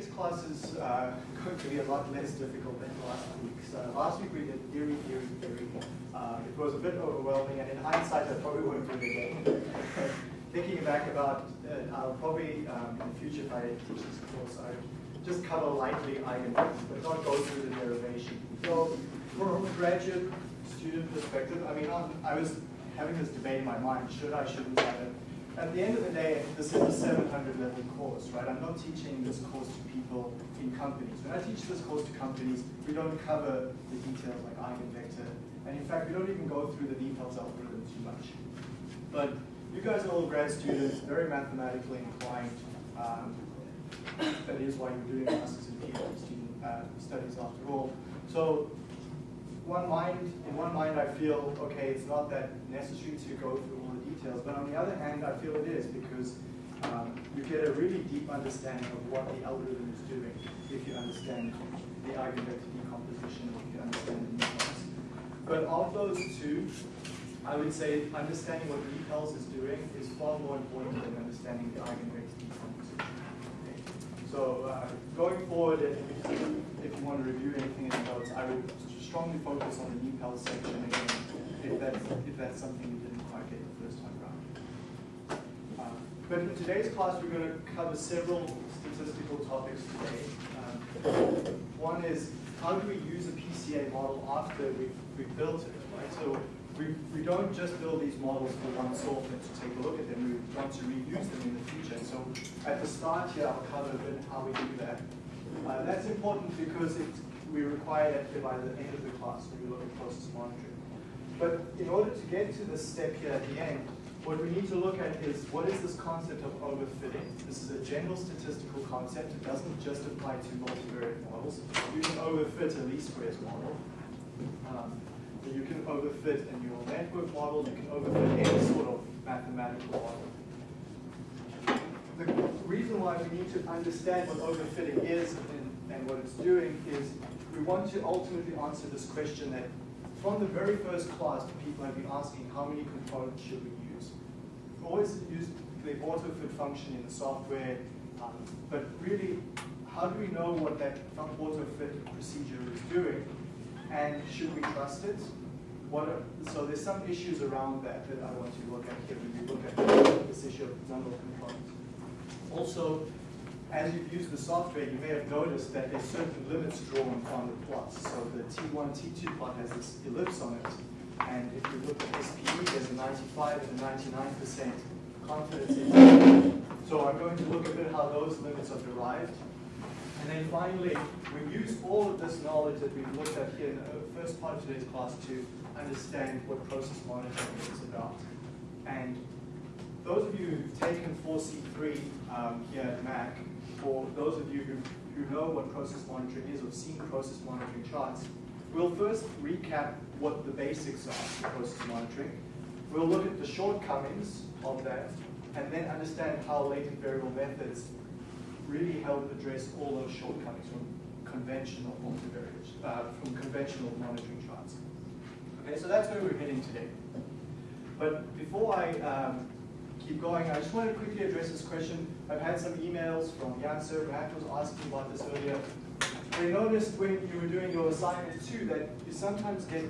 today's class is uh, going to be a lot less difficult than last week. So last week we did theory, theory, theory. Uh, it was a bit overwhelming, and in hindsight, I probably won't do it again. Thinking back about it, I'll probably, um, in the future, if I teach this course, I just cover lightly eigenvectors, but not go through the derivation. So from a graduate student perspective, I mean, I'm, I was having this debate in my mind, should I, shouldn't I? At the end of the day, this is a 700 level course, right? I'm not teaching this course to people in companies. When I teach this course to companies, we don't cover the details like eigenvector. And in fact, we don't even go through the details algorithm too much. But you guys are all grad students, very mathematically inclined. Um, that is why you're doing masters and PhD uh, studies after all. So one mind, in one mind I feel, okay, it's not that necessary to go through all the details, but on the other hand, I feel it is because um, you get a really deep understanding of what the algorithm is doing if you understand the eigenvector decomposition, if you understand the NIPALS. But of those two, I would say understanding what NIPALS is doing is far more important than understanding the eigenvector decomposition. So uh, going forward, if, if you want to review anything in the notes, I would strongly focus on the NIPAL section again, if that's, if that's something you didn't quite get the first time around. Uh, but in today's class, we're going to cover several statistical topics today. Um, one is, how do we use a PCA model after we've, we've built it, right? So we, we don't just build these models for one soft and to take a look at them, we want to reuse them in the future. So at the start here, I'll cover a bit how we do that. Uh, that's important because it we require that here by the end of the class when we look at process monitoring. But in order to get to this step here at the end, what we need to look at is what is this concept of overfitting? This is a general statistical concept. It doesn't just apply to multivariate models. You can overfit a least squares model. Um, you can overfit a neural network model. You can overfit any sort of mathematical model. The reason why we need to understand what overfitting is and, and what it's doing is we want to ultimately answer this question that from the very first class, people have been asking how many components should we. Always use the autofit function in the software, um, but really, how do we know what that autofit procedure is doing, and should we trust it? Are, so there's some issues around that that I want to look at here when we look at this issue of number of components. Also, as you've used the software, you may have noticed that there's certain limits drawn on the plots. So the T1, T2 plot has this ellipse on it. And if you look at SPE, there's a 95 and a 99% confidence interval. So I'm going to look a bit how those limits are derived. And then finally, we use all of this knowledge that we've looked at here in the first part of today's class to understand what process monitoring is about. And those of you who've taken 4C3 um, here at Mac, for those of you who, who know what process monitoring is or seen process monitoring charts, we'll first recap what the basics are for process monitoring. We'll look at the shortcomings of that and then understand how latent variable methods really help address all those shortcomings from conventional multivariate, uh, from conventional monitoring charts. Okay, so that's where we're heading today. But before I um, keep going, I just want to quickly address this question. I've had some emails from Matt was asking about this earlier. I noticed when you were doing your assignment too that you sometimes get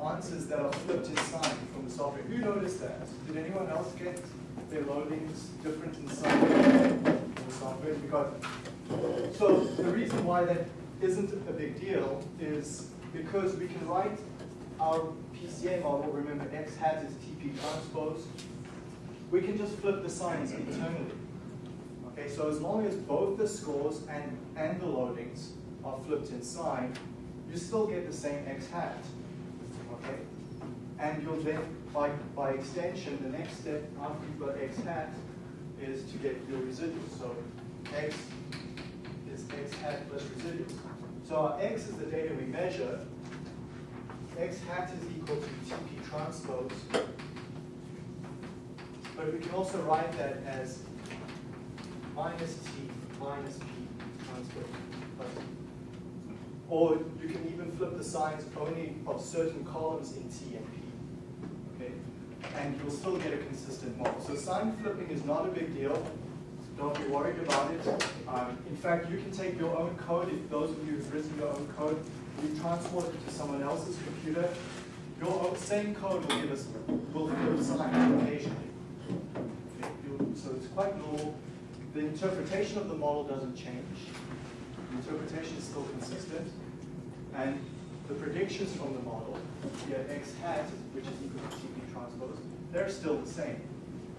answers that are flipped in sign from the software. Who noticed that? Did anyone else get their loadings different in sign from the software? Because, so the reason why that isn't a big deal is because we can write our PCA model, remember x hat is TP transpose, we can just flip the signs internally. Okay, so as long as both the scores and, and the loadings are flipped inside, you still get the same x hat. Okay? And you'll then, by, by extension, the next step after you've got x hat is to get your residuals. So x is x hat plus residuals. So our x is the data we measure. x hat is equal to TP transpose but we can also write that as minus t minus p transpose. Or you can even flip the signs only of certain columns in T and P. Okay? And you'll still get a consistent model. So sign flipping is not a big deal. Don't be worried about it. Um, in fact, you can take your own code, if those of you who've written your own code, you transport it to someone else's computer, your own, same code will give us will give us sign occasionally. Okay, so it's quite normal. The interpretation of the model doesn't change. Interpretation is still consistent. And the predictions from the model, here x hat, which is equal to TP transpose, they're still the same.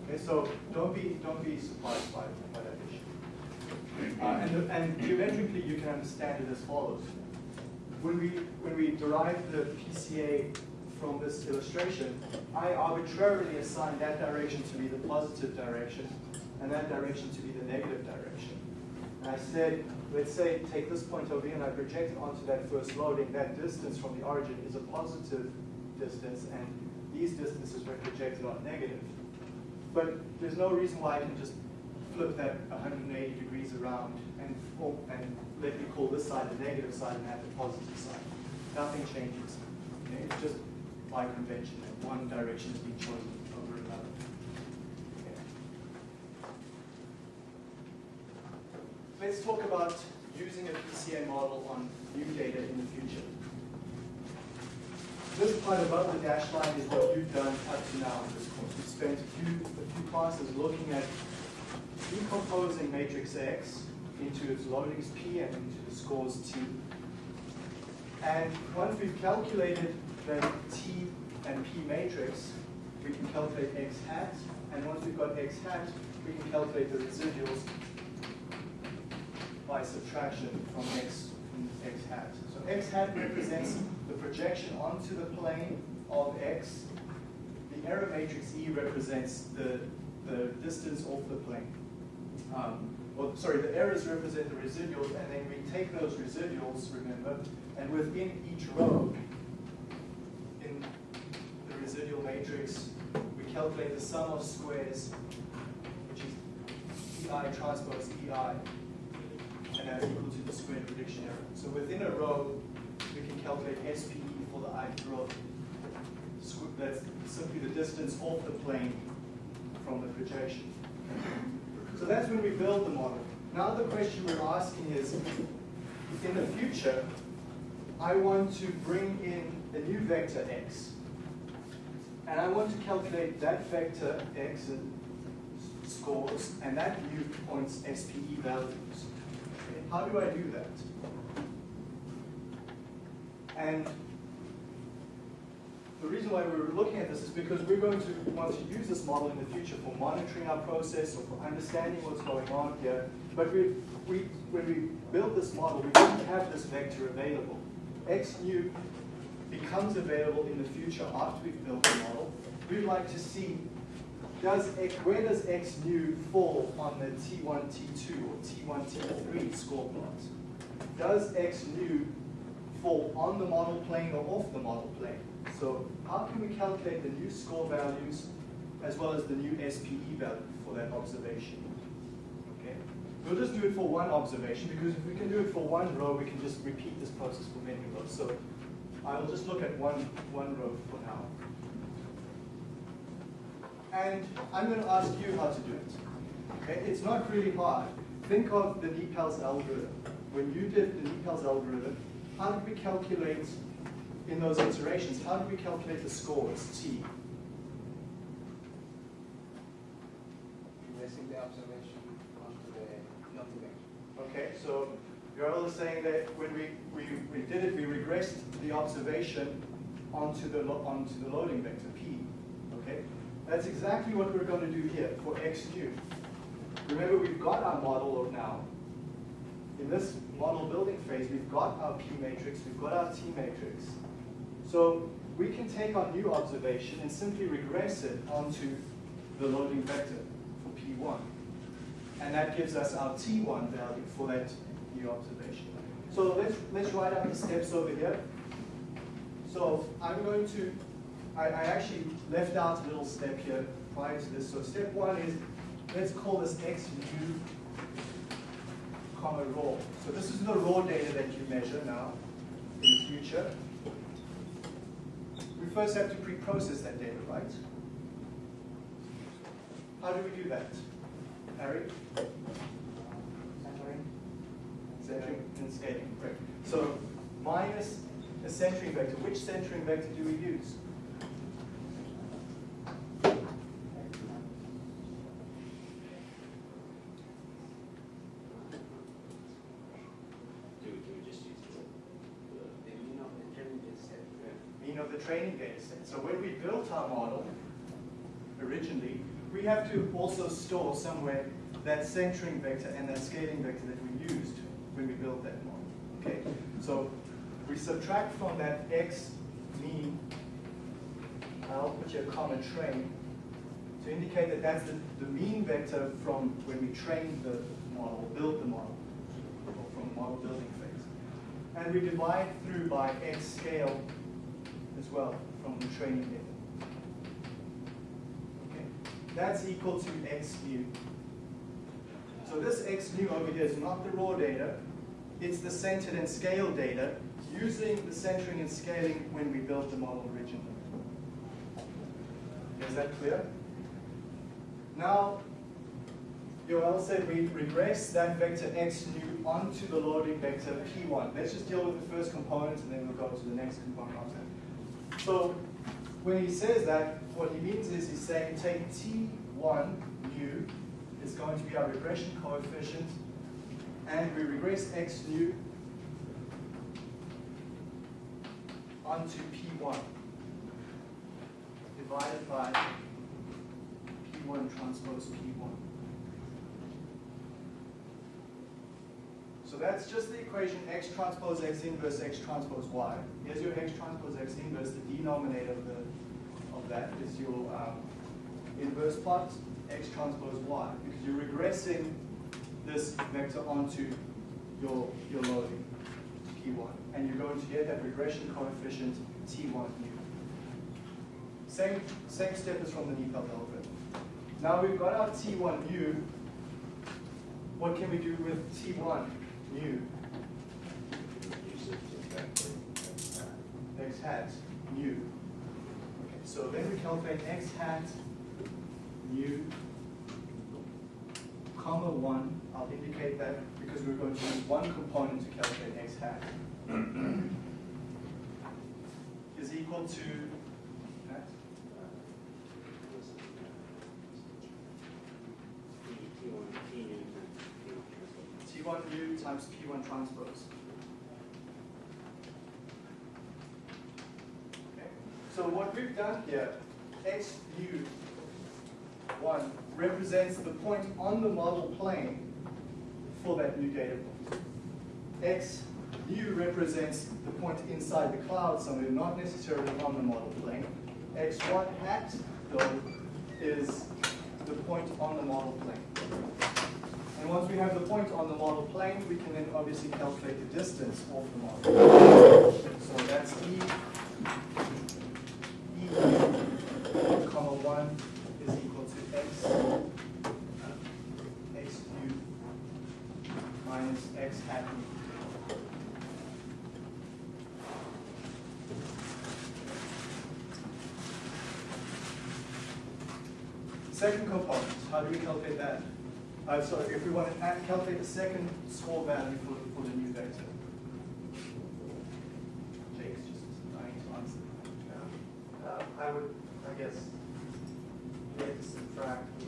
Okay, so don't be don't be surprised by, by that issue. Uh, and, and geometrically, you can understand it as follows. When we when we derive the PCA from this illustration, I arbitrarily assign that direction to be the positive direction, and that direction to be the negative direction. And I said, let's say, take this point over here, and I project it onto that first loading. That distance from the origin is a positive distance, and these distances were projected on negative. But there's no reason why I can just flip that 180 degrees around and, oh, and let me call this side the negative side and have the positive side. Nothing changes. Okay? It's just by convention that one direction is being chosen over another. Okay. Let's talk about using a PCA model on new data in the future. This part above the dash line is what you've done up to now in this course. We've spent a few, a few classes looking at decomposing matrix X into its loadings P and into the scores T. And once we've calculated the T and P matrix, we can calculate X hat. And once we've got X hat, we can calculate the residuals by subtraction from X, from X hat. So X hat represents the projection onto the plane of X. The error matrix E represents the, the distance off the plane. Um, well, sorry, the errors represent the residuals, and then we take those residuals, remember, and within each row, in the residual matrix, we calculate the sum of squares, which is EI transpose EI, and that's equal to the squared prediction error. So within a row, we can calculate SPE for the ith row. That's simply the distance off the plane from the projection. So that's when we build the model. Now the question we're asking is, in the future, I want to bring in a new vector x. And I want to calculate that vector x scores and that new point's SPE values. How do I do that? And the reason why we were looking at this is because we're going to want to use this model in the future for monitoring our process or for understanding what's going on here. But we, we, when we build this model, we didn't have this vector available. X new becomes available in the future after we've built the model. We'd like to see does X, where does X new fall on the T1, T2 or T1, T3 score plot? Does X new fall on the model plane or off the model plane? So how can we calculate the new score values as well as the new SPE value for that observation? Okay, We'll just do it for one observation because if we can do it for one row, we can just repeat this process for many rows. So I will just look at one, one row for now. And I'm going to ask you how to do it. Okay? It's not really hard. Think of the NIPALS algorithm. When you did the NIPALS algorithm, how did we calculate in those iterations, how did we calculate the scores, T? Regressing the observation onto the multivector. Okay, so Yoel is saying that when we, we, we did it, we regressed the observation onto the, onto the loading vector, P. Okay, That's exactly what we're going to do here for x new. Remember, we've got our model of now. In this model building phase, we've got our P matrix, we've got our T matrix. So we can take our new observation and simply regress it onto the loading vector for P1. And that gives us our T1 value for that new observation. So let's, let's write out the steps over here. So I'm going to, I, I actually left out a little step here prior to this. So step one is, let's call this Xu, comma raw. So this is the raw data that you measure now in the future. We first have to pre-process that data, right? How do we do that? Harry? Centering. Centering and scaling, correct. So minus a centering vector. Which centering vector do we use? Of the training data set. So when we built our model originally, we have to also store somewhere that centering vector and that scaling vector that we used when we built that model. Okay, so we subtract from that x mean, I'll put a comma train, to indicate that that's the, the mean vector from when we trained the model, built the model, or from the model building phase. And we divide through by x scale well from the training data. Okay, that's equal to x nu. So this x nu over here is not the raw data, it's the centered and scaled data using the centering and scaling when we built the model originally. Is that clear? Now, Yoel said we regress that vector x nu onto the loading vector p1. Let's just deal with the first component and then we'll go to the next component after. So when he says that, what he means is he's saying take t1 nu is going to be our regression coefficient and we regress x nu onto p1 divided by p1 transpose p1. So that's just the equation x transpose x inverse x transpose y. Here's your x transpose x inverse, the denominator of, the, of that is your um, inverse plot x transpose y, because you're regressing this vector onto your, your loading, p1. And you're going to get that regression coefficient t1 nu. Same, same step as from the NIPAL algorithm. Now we've got our t1 nu. What can we do with t1 calculate x hat. nu. Okay, so then we calculate x hat nu comma 1. I'll indicate that because we're going to use one component to calculate x hat. is equal to that. T, T1, T nu times T1 transpose. T1 nu times P1 transpose. Okay. So what we've done here, x nu 1 represents the point on the model plane for that new data point. X u represents the point inside the cloud somewhere, not necessarily on the model plane. X1 hat, though, is the point on the model plane. And once we have the point on the model plane, we can then obviously calculate the distance off the model. So that's E, E comma 1 is equal to X, uh, X nu minus X hat. Second component, how do we calculate that? Uh, so if we want to add- calculate the second score value for, for the new vector. Jake's just dying to answer. Uh, I would, I guess, you have to subtract the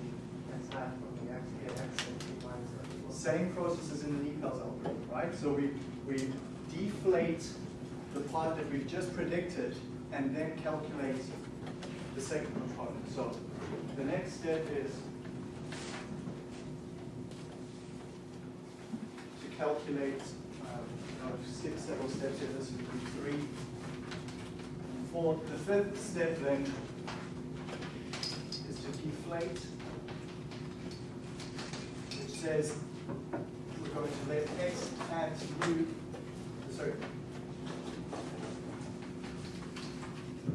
x hat from the x, get x and t minus x. Same process as in the NIPALS algorithm, right? So we, we deflate the part that we've just predicted and then calculate the second component. So the next step is to calculate, uh, six, several steps here, this would be three. For the fifth step then is to deflate, which says we're going to let x hat u, sorry,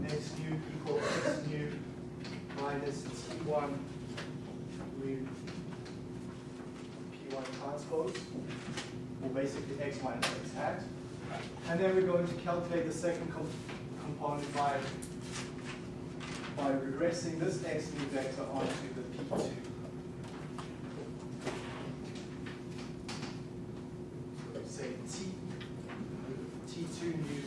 x nu equal x nu minus t1 mu p1 transpose, or basically x minus x hat. And then we're going to calculate the second com component by, by regressing this x nu vector onto the p2. So say t, t2 nu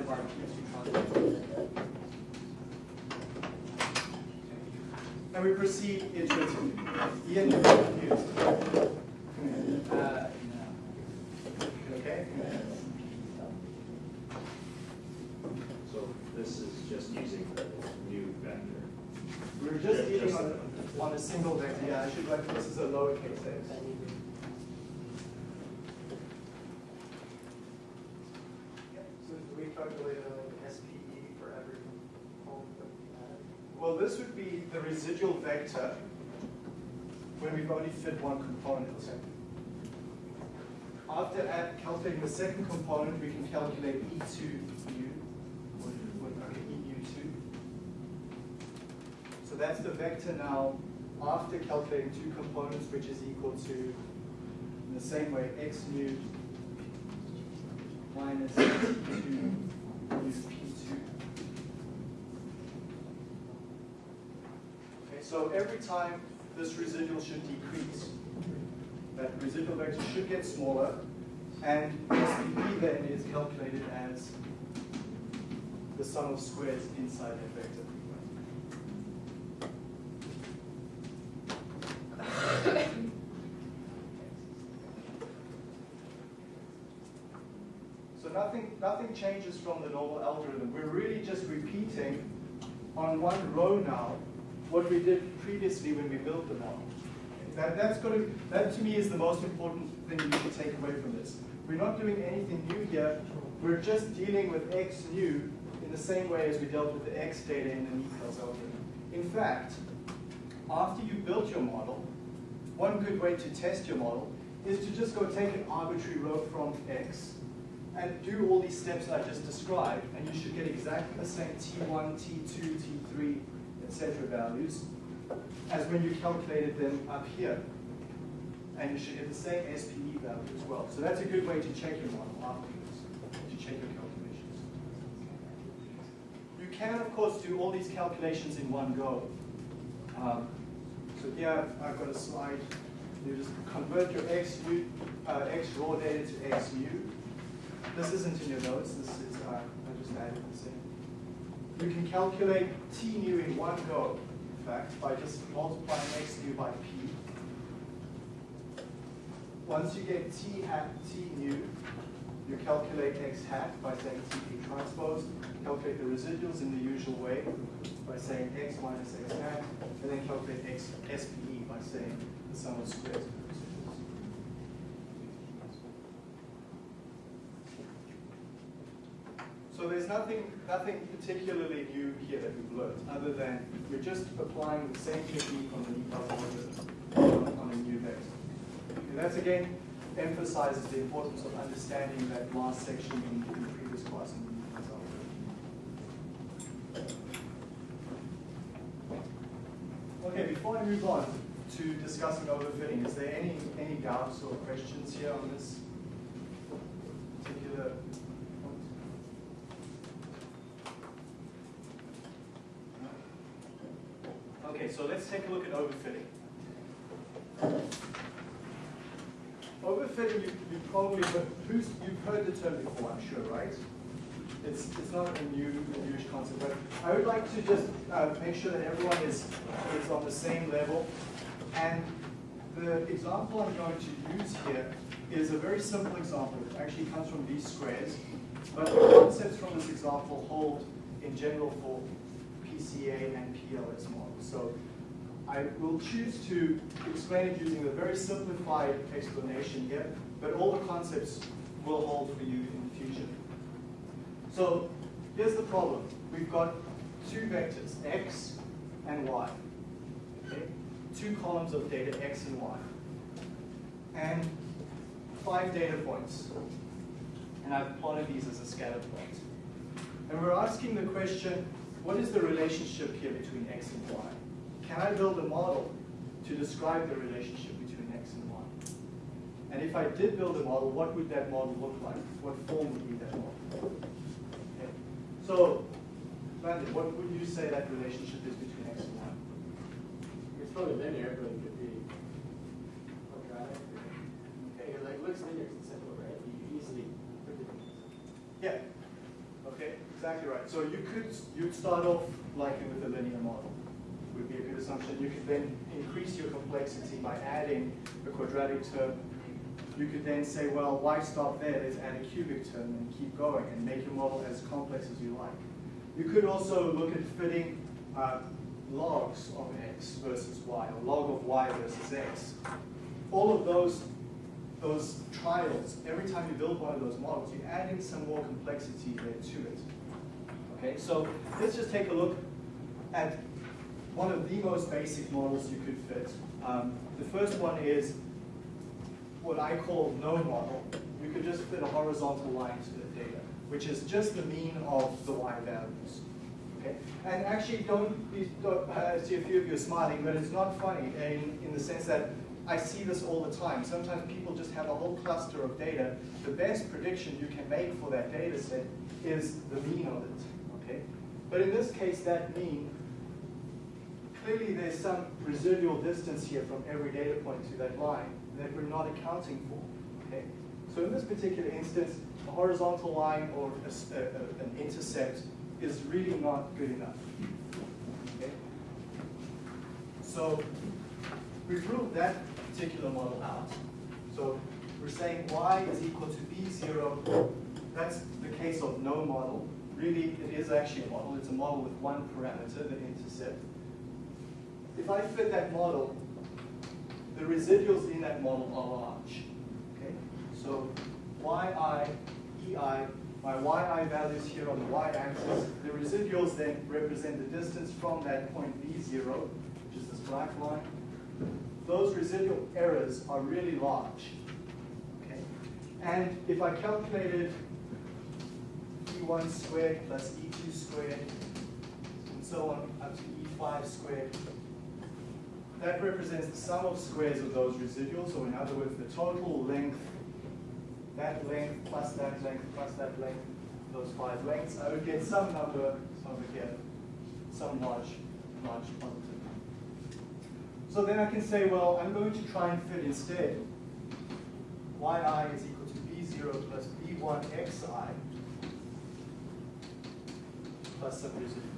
of our Q2 transpose. And we proceed iteratively. Ian, you're confused. Uh, Okay? So this is just using the new vector. We're just Yeah, dealing on, on a single vector. Yeah, I should write, this is a lowercase x. So do we calculate the residual vector when we've only fit one component. After add, calculating the second component, we can calculate E2 u, okay, EU2. So that's the vector now after calculating two components, which is equal to, in the same way, x mu minus T2 u P2. Okay, so every time this residual should decrease, that residual vector should get smaller, and SPE then is calculated as the sum of squares inside that vector. So nothing, nothing changes from the normal algorithm. We're really just repeating on one row now what we did previously when we built the model. That, that's going to, that to me is the most important thing you can take away from this. We're not doing anything new here. We're just dealing with x new in the same way as we dealt with the x data in the NIPALS algorithm. In fact, after you built your model, one good way to test your model is to just go take an arbitrary row from x and do all these steps that I just described, and you should get exactly the same t1, t2, t3, etc. values as when you calculated them up here. And you should get the same SPE value as well. So that's a good way to check your model afterwards, to check your calculations. You can, of course, do all these calculations in one go. Um, so here I've- got a slide. You just convert your x, u, uh, x raw data to XU. This isn't in your notes. This is uh, I just added this in. You can calculate t nu in one go, in fact, by just multiplying x nu by p. Once you get t hat t nu, you calculate x hat by saying tp transpose, calculate the residuals in the usual way by saying x minus x hat, and then calculate x SPE by saying the sum of squares of the residuals. So nothing, nothing particularly new here that we've learned, other than we're just applying the same technique on the NIPALS algorithm on a new vector. And that's again emphasizes the importance of understanding that last section in in the previous class in the algorithm. Okay, before I move on to discussing overfitting, is there any, any doubts or questions here on this particular point? Okay, so let's take a look at overfitting. Overfitting, you, you probably, who's, you've heard the term before, I'm sure, right? It's, it's not a new, a newish concept, but I would like to just uh, make sure that everyone is, is on the same level. And the example I'm going to use here is a very simple example. It actually comes from least squares, but the concepts from this example hold in general for PCA and PLS models. So I will choose to explain it using a very simplified explanation here, but all the concepts will hold for you in the future. So here's the problem. We've got two vectors, x and y. Okay? Two columns of data, x and y. And five data points. And I've plotted these as a scatter plot. And we're asking the question, what is the relationship here between x and y? Can I build a model to describe the relationship between x and y? And if I did build a model, what would that model look like? What form would be that model? Okay. So, Brandon, what would you say that relationship is between x and y? It's probably linear, but it could be quadratic. Okay. It like looks linear, it's simple, right? You easily predict it. Yeah. Okay. Exactly right. So you could, you'd start off like with a linear model, would be a good assumption. You could then increase your complexity by adding a quadratic term. You could then say, well, why stop there? Let's add a cubic term and keep going and make your model as complex as you like. You could also look at fitting uh, logs of x versus y, or log of y versus x. All of those, those trials, every time you build one of those models, you add in some more complexity there to it. Okay, so let's just take a look at one of the most basic models you could fit. Um, the first one is what I call no model. You could just fit a horizontal line to the data, which is just the mean of the y values. Okay? And actually, don't, be, don't I see a few of you are smiling, but it's not funny in, in the sense that I see this all the time. Sometimes people just have a whole cluster of data. The best prediction you can make for that data set is the mean of it. Okay? But in this case, that mean, clearly there's some residual distance here from every data point to that line that we're not accounting for. Okay? So in this particular instance, a horizontal line or a, a, an intercept is really not good enough. Okay? So we've ruled that particular model out. So we're saying y is equal to b0. That's the case of no model. Really, it is actually a model. It's a model with one parameter, the intercept. If I fit that model, the residuals in that model are large. Okay? So yi, ei, my yi values here on the y-axis, the residuals then represent the distance from that point b0, which is this black line. Those residual errors are really large. Okay? And if I calculated e1 squared plus e2 squared, and so on up to e5 squared, that represents the sum of squares of those residuals, or in other words, the total length, that length plus that length plus that length, those five lengths, I would get some number over here, some large, large positive. So then I can say, well, I'm going to try and fit instead yi is equal to b0 plus b1 xi plus some residuals.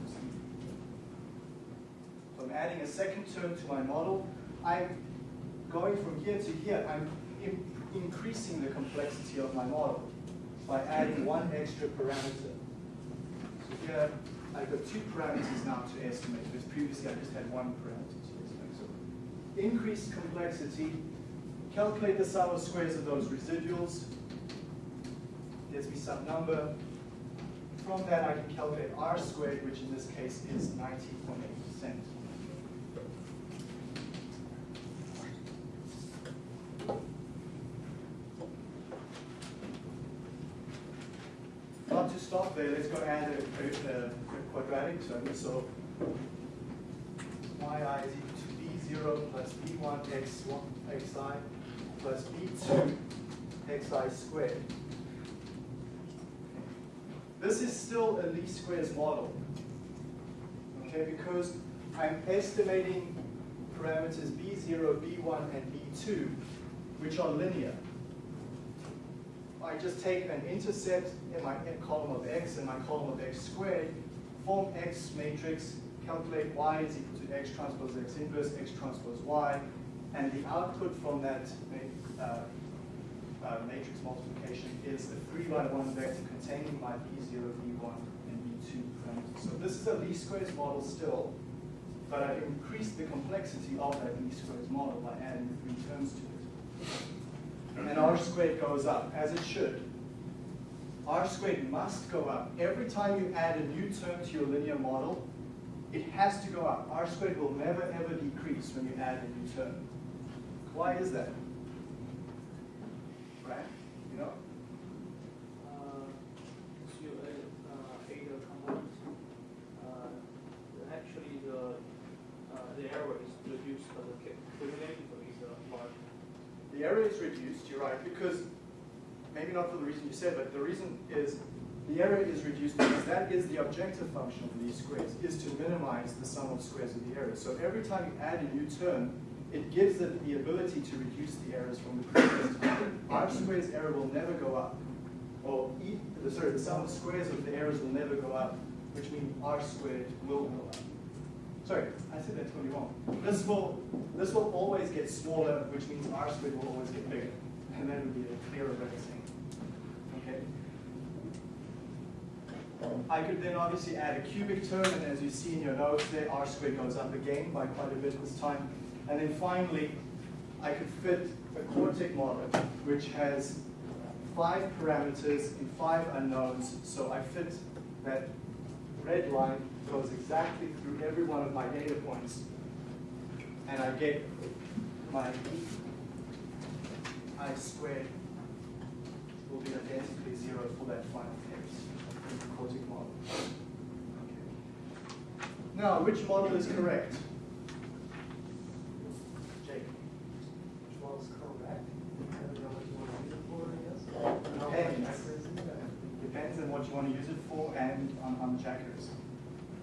I'm adding a second term to my model. I'm going from here to here. I'm in increasing the complexity of my model by adding one extra parameter. So here I've got two parameters now to estimate, because previously I just had one parameter to estimate. So increased complexity, calculate the sum of squares of those residuals. Gives me some number. From that I can calculate r squared, which in this case is 90.8%. There, let's go add a, uh, a, a quadratic term. So yi is equal to b0 plus b1 x1 xi plus b2 xi squared. This is still a least squares model, okay, because I'm estimating parameters b0, b1, and b2, which are linear. I just take an intercept in my column of x and my column of x squared, form x matrix, calculate y is equal to x transpose x inverse, x transpose y, and the output from that uh, uh, matrix multiplication is a 3 by 1 vector containing my b0, b1, and b2 parameters. So this is a least squares model still, but I've increased the complexity of that least squares model by adding three terms to it. And r squared goes up, as it should. R squared must go up. Every time you add a new term to your linear model, it has to go up. r squared will never ever decrease when you add a new term. Why is that? Right? You know? Uh, so you add, uh, eight components. Actually, the, the error is reduced, but the cu- cumulative is large. The error is reduced, you're right, because, maybe not for the reason you said, but the reason is the error is reduced because that is the objective function of least squares, is to minimize the sum of squares of the errors. So every time you add a new term, it gives it the ability to reduce the errors from the previous term. R squared's error will never go up. Or e, sorry, the sum of squares of the errors will never go up, which means r squared will go up. Sorry, I said that totally wrong. This will, this will always get smaller, which means r squared will always get bigger. And that would be a clearer way of saying it. Okay? I could then obviously add a cubic term, and as you see in your notes there, r squared goes up again by quite a bit this time. And then finally, I could fit a quartic model, which has five parameters and five unknowns. So I fit that red line goes exactly through every one of my data points. And I get my i squared will be identically zero for that final case in the quartic model. Okay. Now, which model is correct? Jake. Which one is correct? I don't what you want to use it for, I guess. Depends. accuracy you have. Depends on what you want to use it for and on how much accuracy.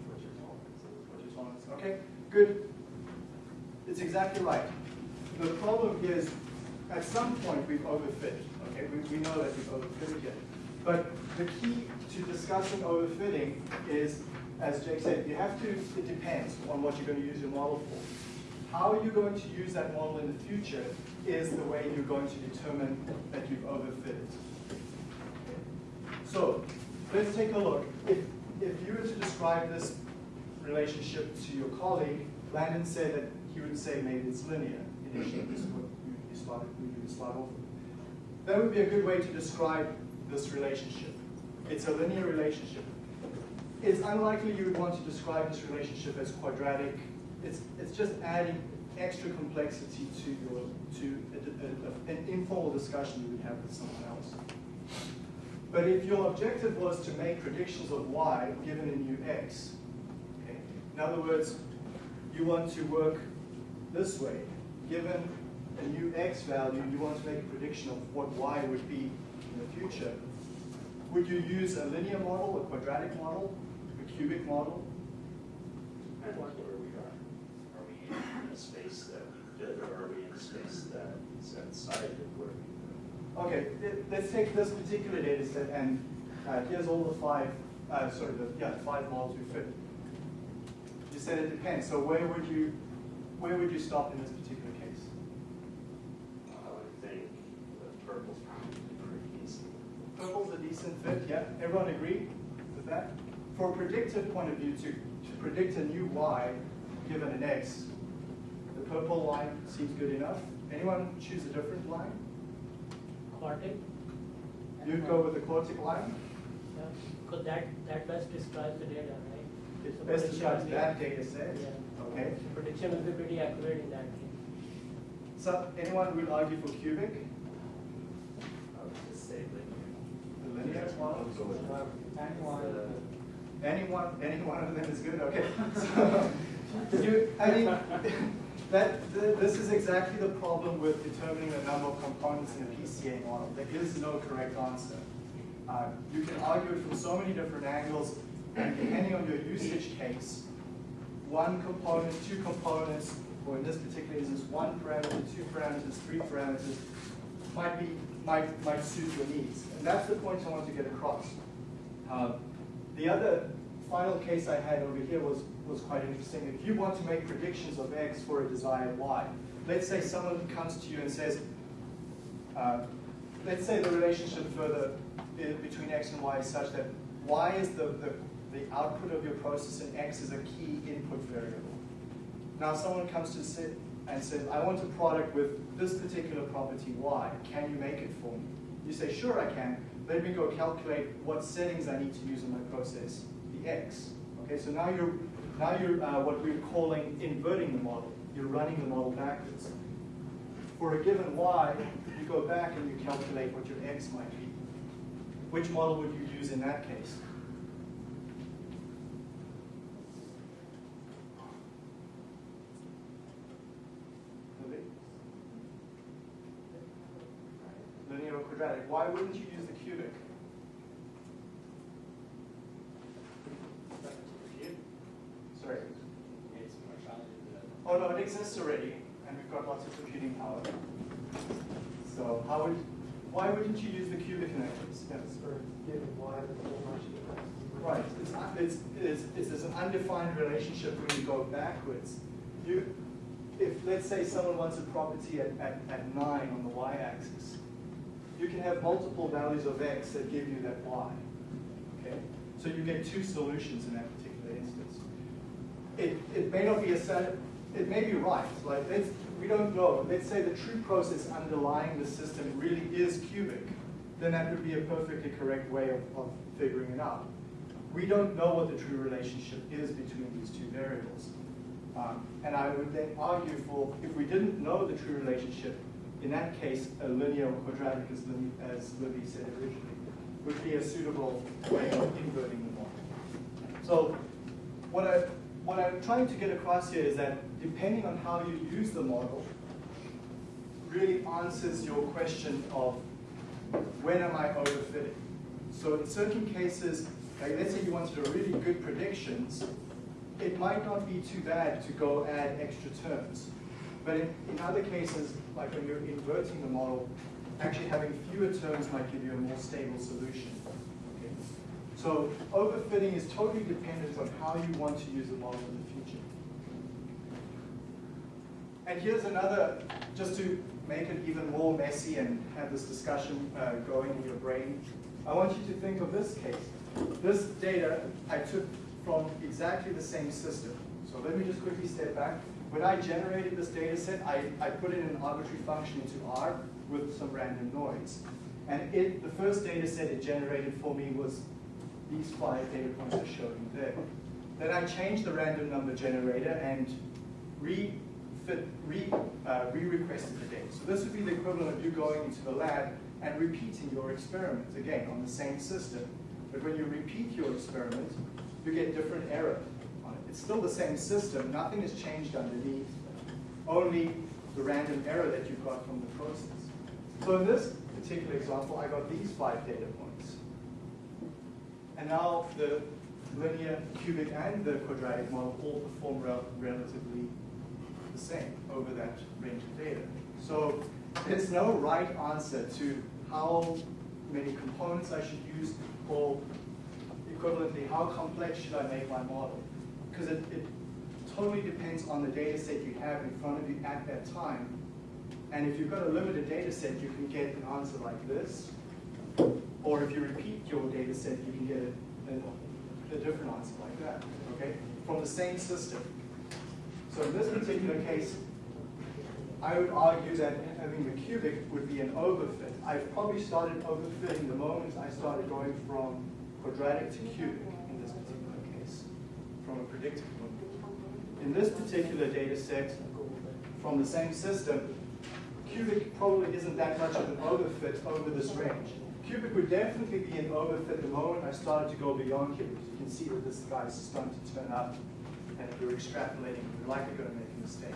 What your tolerance is. What your tolerance is. Okay, good. It's exactly right. The problem is, at some point, we've overfit. Okay, we, we know that we've overfitted here. But the key to discussing overfitting is, as Jake said, you have to, it depends on what you're going to use your model for. How you're going to use that model in the future is the way you're going to determine that you've overfitted. So let's take a look. If, if you were to describe this relationship to your colleague, Landon said that he would say maybe it's linear initially. This is what you, started, you would start off with. That would be a good way to describe this relationship. It's a linear relationship. It's unlikely you would want to describe this relationship as quadratic. It's, it's just adding extra complexity to your to a, a, a, an informal discussion you would have with someone else. But if your objective was to make predictions of y given a new x, okay, in other words, you want to work this way. Given a new x value, you want to make a prediction of what y would be in the future. Would you use a linear model, a quadratic model, a cubic model? And where we are. Are we in a space that we did, or are we in a space that is outside of where we Okay, let's take this particular data set and uh, here's all the five, uh, sorry, the, yeah, the five models we fit. You said it depends, so where would you, where would you stop in this particular case? I would think the purple's probably pretty easy. Purple's a decent fit, yeah, everyone agree with that? For a predictive point of view, to, to predict a new y given an x, the purple line seems good enough. Anyone choose a different line? Quartic. You'd go with the quartic line? Yeah, because that, that best describes the data, right? So best describes that data set. Yeah. Okay. So Prediction will be pretty accurate in that case. So anyone would argue for cubic, I would just say linear. the linear Anyone, any one of them is good, okay. So, you, I mean, that, th- this is exactly the problem with determining the number of components in a PCA model. There is no correct answer. Uh, You can argue it from so many different angles, and depending on your usage case, one component, two components, or in this particular instance, one parameter, two parameters, three parameters, might be, might, might suit your needs. And that's the point I want to get across. Uh, The other final case I had over here was, was quite interesting. If you want to make predictions of X for a desired Y, let's say someone comes to you and says, uh, let's say the relationship further between X and Y is such that Y is the, the, the output of your process and X is a key input variable. Now someone comes to and says, I want a product with this particular property Y, can you make it for me? You say, sure I can, let me go calculate what settings I need to use in my process, the X. Okay, so now you're, now you're uh, what we're calling inverting the model. You're running the model backwards. For a given Y, you go back and you calculate what your X might be. Which model would you use in that case? Nobody? Linear or quadratic? Why wouldn't you use the cubic? Sorry? Oh no, it exists already, and we've got lots of computing power. So how would, Why wouldn't you use the cubic in that case? Yes. For giving Y the full Marshall difference. Right, it's, it's, it's, it's, there's an undefined relationship when you go backwards. You, if, let's say someone wants a property at, at, at nine on the y-axis, you can have multiple values of x that give you that y, okay? So you get two solutions in that particular instance. It, it may not be a set, it may be right, like, let's, we don't know. Let's say the true process underlying the system really is cubic, then that would be a perfectly correct way of, of figuring it out. We don't know what the true relationship is between these two variables. Um, and I would then argue for, if we didn't know the true relationship, in that case, a linear or quadratic, as Libby, as Libby said originally, would be a suitable way of inverting the model. So what, I, what I'm trying to get across here is that depending on how you use the model, really answers your question of when am I overfitting? So in certain cases, like let's say you wanted a really good predictions, it might not be too bad to go add extra terms. But in, in other cases, like when you're inverting the model, actually having fewer terms might give you a more stable solution. Okay? So overfitting is totally dependent on how you want to use the model in the future. And here's another, just to make it even more messy and have this discussion uh, going in your brain, I want you to think of this case. This data I took from exactly the same system. So let me just quickly step back. When I generated this data set, I, I put in an arbitrary function into R with some random noise. And it, the first data set it generated for me was these five data points I showed you there. Then I changed the random number generator and re-fit, re, uh, re-requested the data. So this would be the equivalent of you going into the lab and repeating your experiment, again, on the same system. But when you repeat your experiment, you get different error. It's still the same system, nothing has changed underneath, only the random error that you got from the process. So in this particular example, I got these five data points. And now the linear, cubic, and the quadratic model all perform rel relatively the same over that range of data. So there's no right answer to how many components I should use or equivalently, how complex should I make my model? Because it, it totally depends on the data set you have in front of you at that time. And if you've got a limited data set, you can get an answer like this. Or if you repeat your data set, you can get a, a, a different answer like that, okay? From the same system. So in this particular case, I would argue that having the cubic would be an overfit. I've probably started overfitting the moment I started going from quadratic to cubic in this particular case, from a predictive point. In this particular data set, from the same system, cubic probably isn't that much of an overfit over this range. Cubic would definitely be an overfit the moment I started to go beyond here. You can see that this guy's starting to turn up, and if you're extrapolating, you're likely going to make a mistake.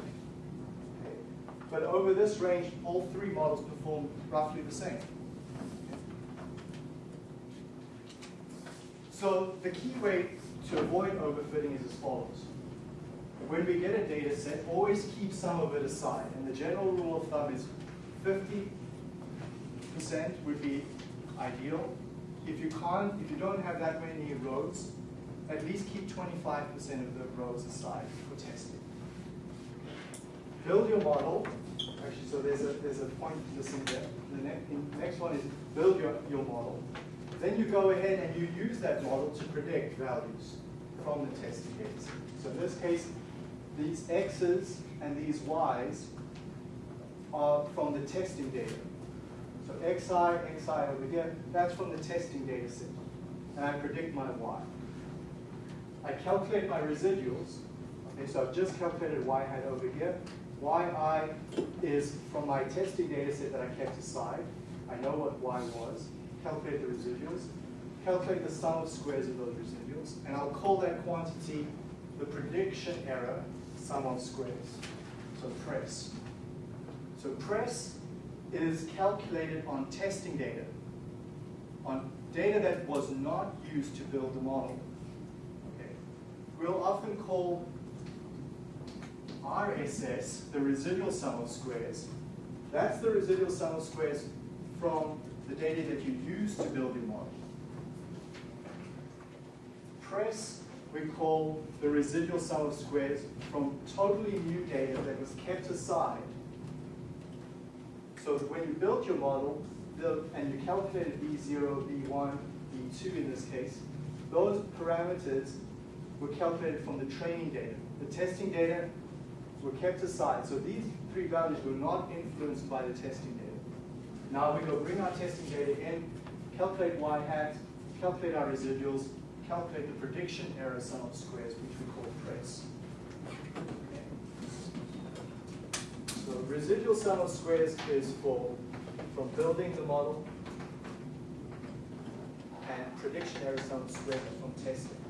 But over this range, all three models perform roughly the same. So the key way to avoid overfitting is as follows. When we get a data set, always keep some of it aside. And the general rule of thumb is 50% would be ideal. If you can't, if you don't have that many rows, at least keep 25% of the rows aside for testing. Build your model. Actually, so there's a, there's a point missing there. The ne next one is build your, your model. Then you go ahead and you use that model to predict values from the testing data. So in this case, these x's and these y's are from the testing data. So xi, xi over here, that's from the testing data set. And I predict my y. I calculate my residuals. Okay, so I've just calculated y hat over here. yi is from my testing data set that I kept aside. I know what y was. Calculate the residuals. Calculate the sum of squares of those residuals. And I'll call that quantity the prediction error sum of squares. So press. So press is calculated on testing data, on data that was not used to build the model. Okay. We'll often call RSS the residual sum of squares. That's the residual sum of squares from the data that you use to build your model. Press we call the residual sum of squares from totally new data that was kept aside. So when you built your model the, and you calculated B0, B1, B2 in this case, those parameters were calculated from the training data. The testing data were kept aside. So these three values were not influenced by the testing data. Now we go bring our testing data in, calculate y hat, calculate our residuals, calculate the prediction error sum of squares, which we call press. So residual sum of squares is for from building the model, and prediction error sum of squares from testing.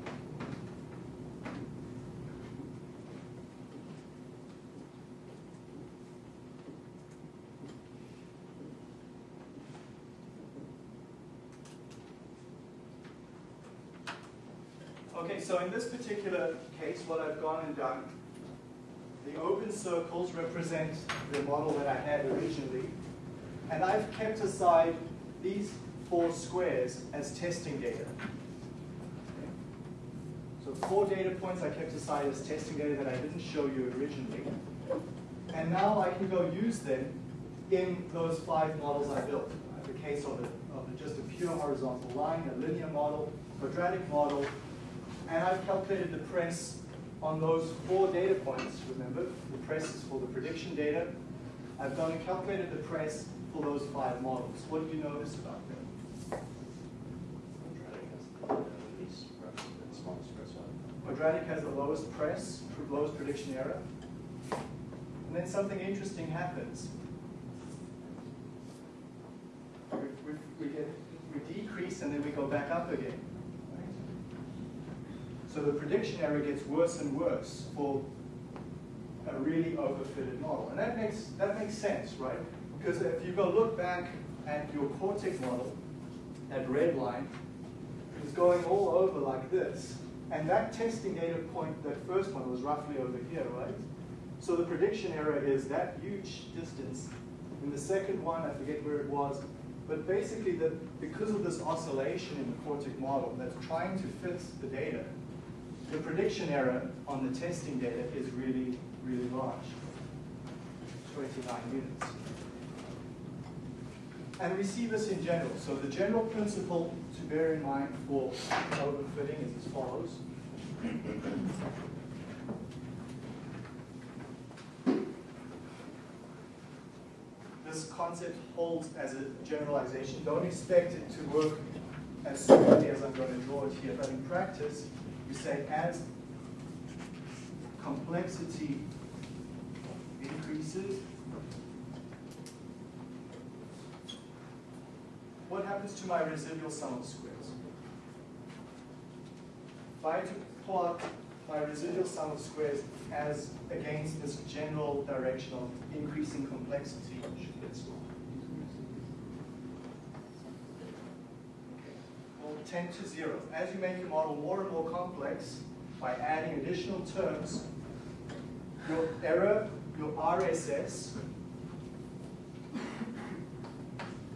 Okay, so in this particular case, what I've gone and done, the open circles represent the model that I had originally, and I've kept aside these four squares as testing data. So four data points I kept aside as testing data that I didn't show you originally. And now I can go use them in those five models I built. A case of, a, of a, just a pure horizontal line, a linear model, quadratic model, and I've calculated the press on those four data points, remember? The press is for the prediction data. I've done and calculated the press for those five models. What do you notice about them? Quadratic has the lowest press, lowest prediction error. And then something interesting happens. We, we, we, get, we decrease and then we go back up again. So the prediction error gets worse and worse for a really overfitted model. And that makes, that makes sense, right? Because if you go look back at your quartic model, that red line is going all over like this. And that testing data point, that first one was roughly over here, right? So the prediction error is that huge distance. In the second one, I forget where it was, but basically the, because of this oscillation in the quartic model that's trying to fit the data, the prediction error on the testing data is really, really large, 29 units. And we see this in general. So the general principle to bear in mind for overfitting is as follows. This concept holds as a generalization. Don't expect it to work as smoothly as I'm going to draw it here, but in practice, you say as complexity increases, what happens to my residual sum of squares? If I to plot my residual sum of squares as against this general direction of increasing complexity, should get smaller. 10 to 0. As you make your model more and more complex, by adding additional terms, your error, your RSS,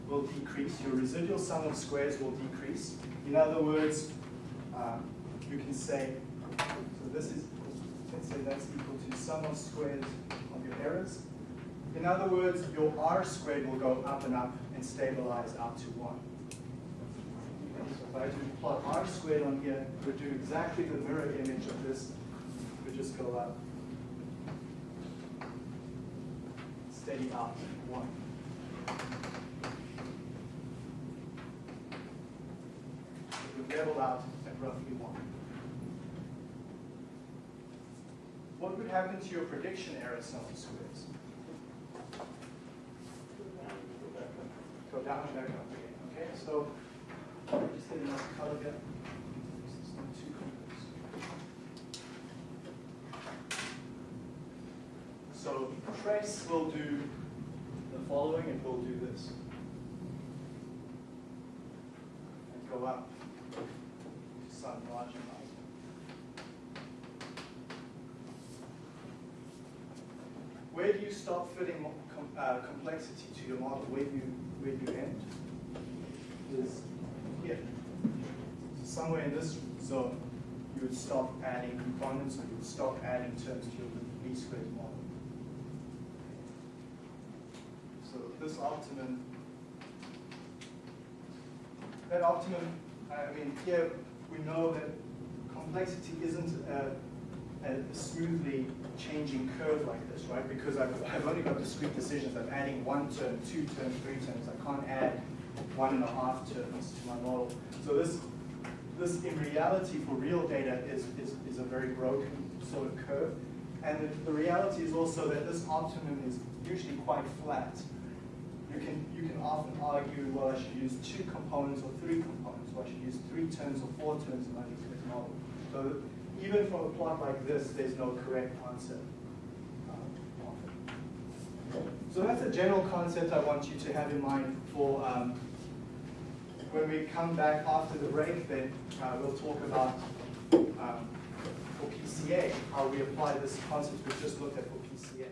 will decrease, your residual sum of squares will decrease. In other words, uh, you can say, so this is, let's say that's equal to sum of squares of your errors. In other words, your R squared will go up and up and stabilize up to 1. So if I do plot R squared on here, it would do exactly the mirror image of this. It would just go up. Steady up, 1. It would level out at roughly 1. What would happen to your prediction error sum of squares? Go down and back up again. Okay, so just get color. So trace will do the following, and we'll do this. And go up to some larger. Where do you stop fitting uh, complexity to your model? Where do you, where do you end? is here. Somewhere in this zone, you would stop adding components or you would stop adding terms to your least squares model. So this optimum, that optimum, I mean, here we know that complexity isn't a, a smoothly changing curve like this, right? Because I've, I've only got discrete decisions. I'm adding one term, two terms, three terms. I can't add one and a half terms to my model. So this, this in reality for real data is, is, is a very broken sort of curve. And the, the reality is also that this optimum is usually quite flat. You can, you can often argue, well, I should use two components or three components, or I should use three terms or four terms in my squares model. So even from a plot like this, there's no correct answer. um. So that's a general concept I want you to have in mind for um, when we come back after the break, then uh, we'll talk about um, for PCA, how we apply this concept we just looked at for PCA.